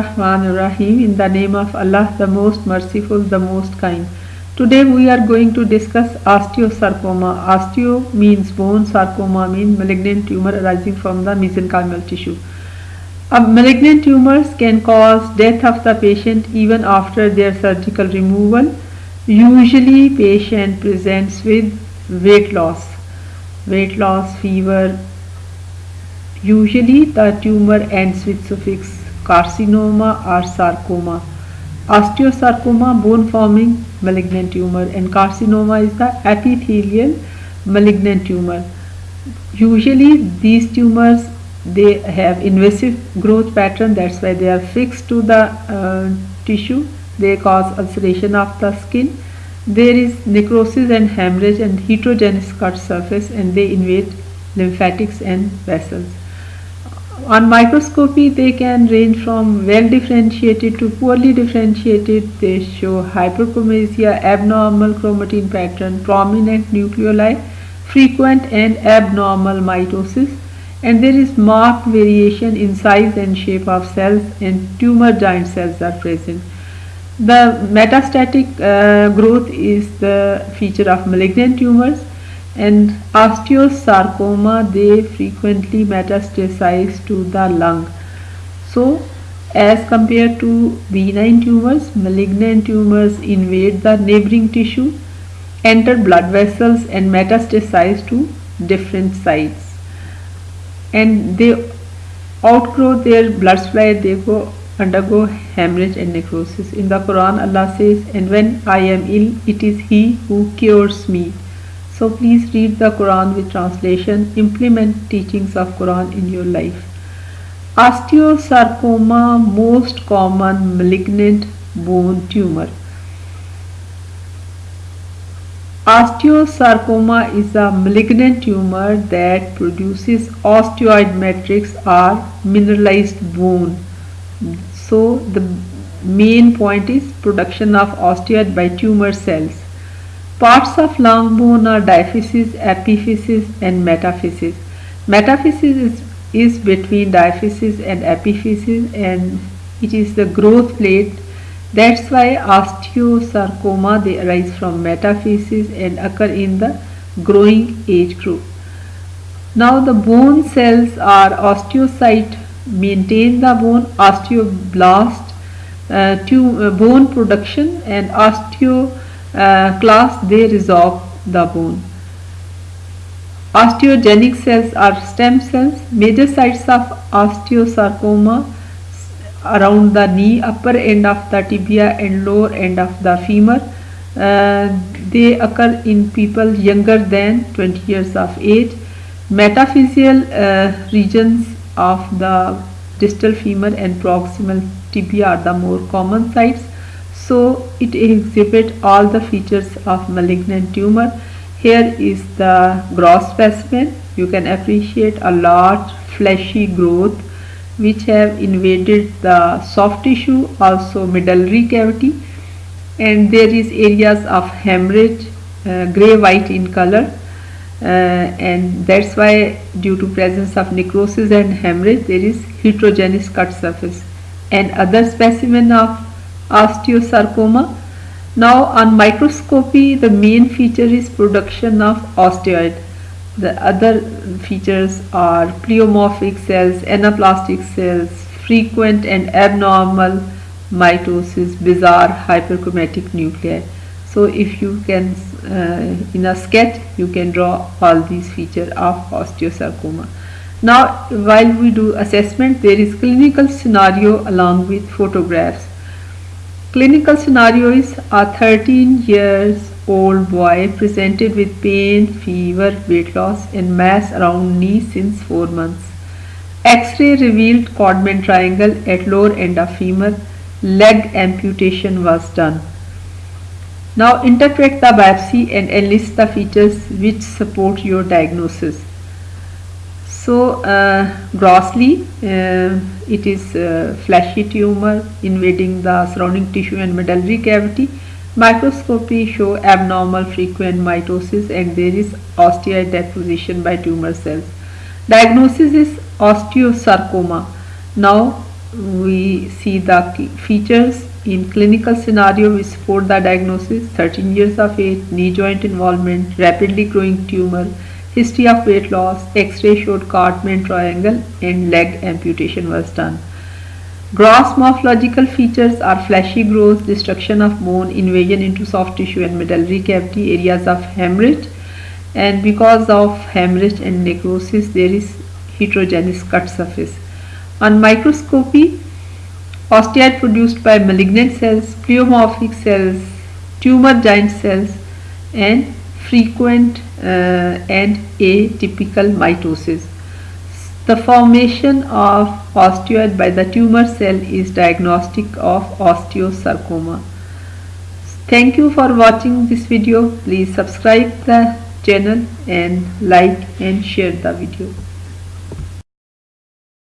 Rahim in the name of Allah the most merciful the most kind. Today we are going to discuss osteosarcoma. Osteo means bone sarcoma means malignant tumor arising from the mesenchymal tissue. Malignant tumors can cause death of the patient even after their surgical removal. Usually patient presents with weight loss. Weight loss fever. Usually the tumor ends with suffix carcinoma और sarcoma osteosarcoma bone forming malignant tumour and carcinoma is the epithelial malignant tumour usually these tumour they have invasive growth pattern that's why they are fix to the tissue they cause ulceration of the skin there is necrosis and haemorrhage and heterogeneous cut surface and they invade lymphatics and vessels on microscopy they can range from well differentiated to poorly differentiated. They show hyperchromasia, abnormal chromatin pattern, prominent nucleoli, frequent and abnormal mitosis and there is marked variation in size and shape of cells and tumor giant cells are present. The metastatic uh, growth is the feature of malignant tumors and osteosarcoma they frequently metastasize to the lung. So as compared to benign tumors malignant tumors invade the neighboring tissue enter blood vessels and metastasize to different sites. And they outgrow their blood supply they go undergo hemorrhage and necrosis. In the quran allah says and when i am ill it is he who cures me so please read the Quran with translation, implement teachings of Quran in your life. Osteosarcoma, most common malignant bone tumor. Osteosarcoma is a malignant tumor that produces osteoid matrix or mineralized bone. So the main point is production of osteoid by tumor cells. Parts of long bone are diaphysis, epiphysis and metaphysis. Metaphysis is, is between diaphysis and epiphysis and it is the growth plate. That's why osteosarcoma they arise from metaphysis and occur in the growing age group. Now the bone cells are osteocyte maintain the bone, osteoblast uh, to, uh, bone production and osteo uh, class they resorb the bone. Osteogenic cells are stem cells. Major sites of osteosarcoma around the knee, upper end of the tibia and lower end of the femur. Uh, they occur in people younger than 20 years of age. Metaphyseal uh, regions of the distal femur and proximal tibia are the more common sites so it exhibits all the features of malignant tumor. Here is the gross specimen. You can appreciate a large fleshy growth which have invaded the soft tissue also medullary cavity. And there is areas of hemorrhage uh, gray white in color. Uh, and that's why due to presence of necrosis and hemorrhage there is heterogeneous cut surface. And other specimen of osteosarcoma. Now on microscopy the main feature is production of osteoid. The other features are pleomorphic cells, anaplastic cells, frequent and abnormal mitosis, bizarre hyperchromatic nuclei. So if you can uh, in a sketch you can draw all these features of osteosarcoma. Now while we do assessment there is clinical scenario along with photographs. Clinical scenario is a 13 years old boy presented with pain, fever, weight loss and mass around knee since 4 months. X-ray revealed Codman triangle at lower end of femur. Leg amputation was done. Now interpret the biopsy and enlist the features which support your diagnosis. So uh, grossly uh, it is uh, fleshy tumor invading the surrounding tissue and medullary cavity. Microscopy show abnormal frequent mitosis and there is osteoid deposition by tumor cells. Diagnosis is osteosarcoma. Now we see the features in clinical scenario we support the diagnosis 13 years of age knee joint involvement rapidly growing tumor history of weight loss x-ray showed Codman triangle and leg amputation was done. Gross morphological features are fleshy growth destruction of bone invasion into soft tissue and medullary cavity areas of hemorrhage. And because of hemorrhage and necrosis there is heterogeneous cut surface. On microscopy, osteoid produced by malignant cells, pleomorphic cells, tumor giant cells and frequent Uh, and atypical mitosis. The formation of osteoid by the tumor cell is diagnostic of osteosarcoma. Thank you for watching this video. Please subscribe the channel and like and share the video.